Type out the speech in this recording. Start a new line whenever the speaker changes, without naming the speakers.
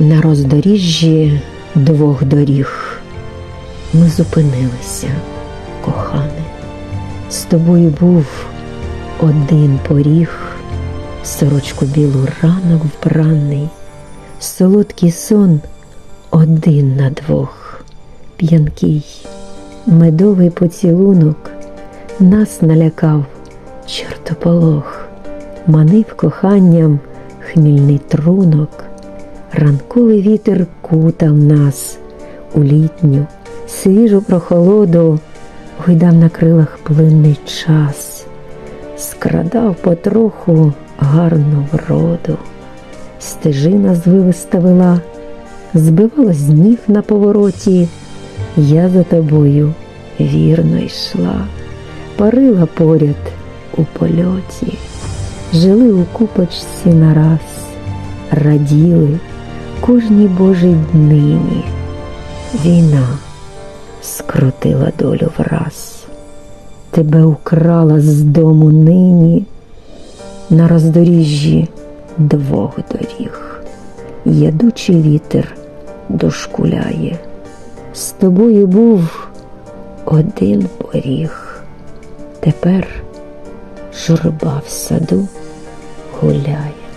На роздоріжжі двох доріг ми зупинилися, кохане. З тобою був один поріг, сорочку білу ранок вбраний, солодкий сон один на двох, п'янкий, медовий поцілунок нас налякав чортополох, манив коханням хмільний трунок, ранковий вітер кутав нас у літню, свіжу прохолоду, гойдав на крилах плинний час, скрадав потроху гарну вроду, стежина звивиста вела, збивала з ніг на повороті, я за тобою вірно йшла, парила поряд у польоті, жили у купочці нараз, раділи кожній Божій днині. Війна скрутила долю враз, тебе украла з дому нині на роздоріжжі двох доріг. Ядучий вітер дошкуляє. З тобою був один поріг. Тепер журба в саду гуляє.